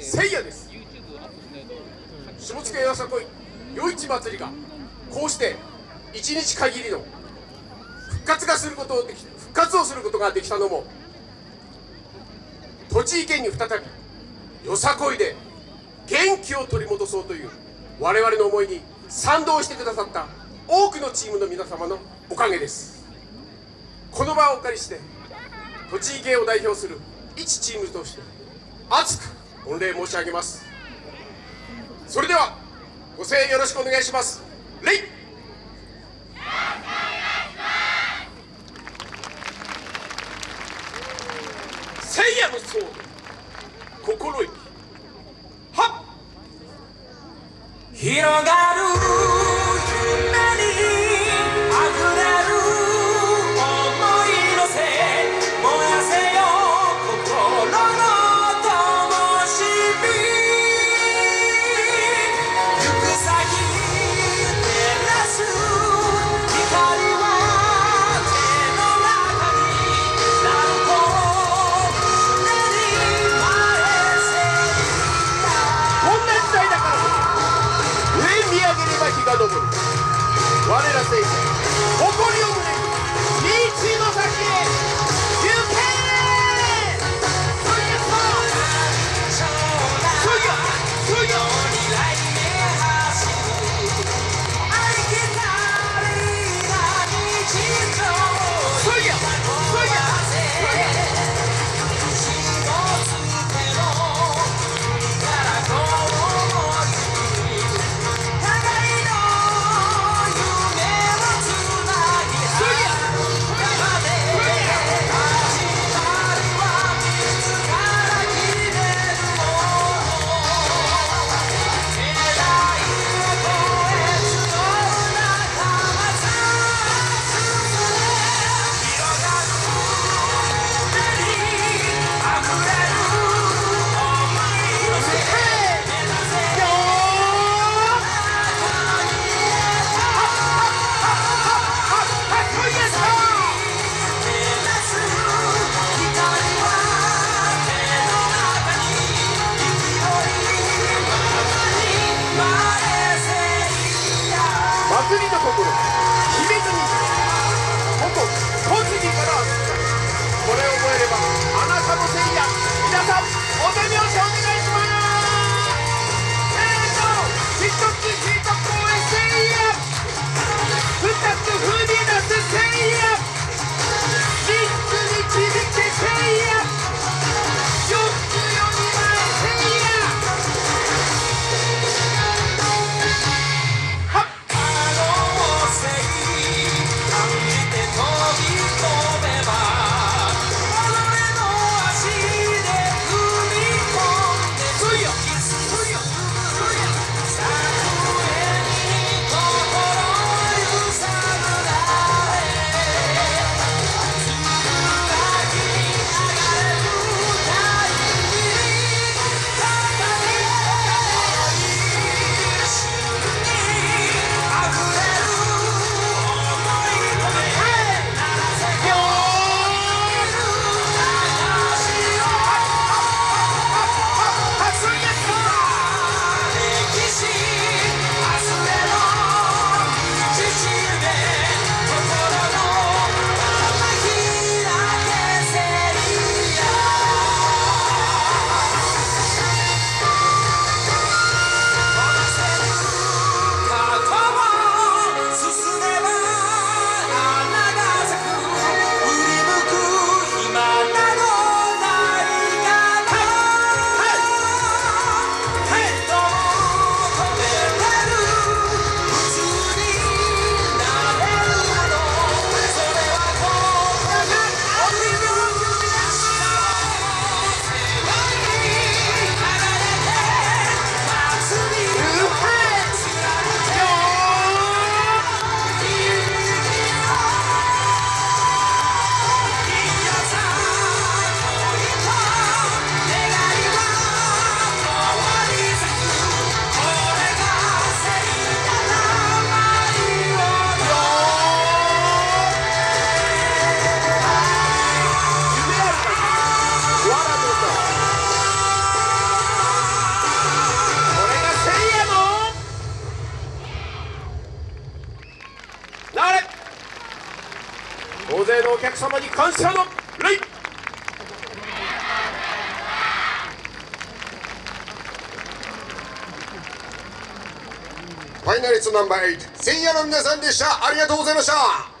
せいやです。下野よさこい。夜市祭りがこうして一日限りの復活がすることをでき復活をすることができたのも栃木県に再びよさこいで元気を取り戻そうという我々の思いに賛同してくださった多くのチームの皆様のおかげです。この場をお借りして栃木県を代表する一チームとして熱く御礼申し上げます。それではご声援よろしくお願いします。礼聖夜のソウル心意気。はっ。広がる我大勢のお客様に感謝の礼ファイナリストナンバー8、千夜の皆さんでした。ありがとうございました。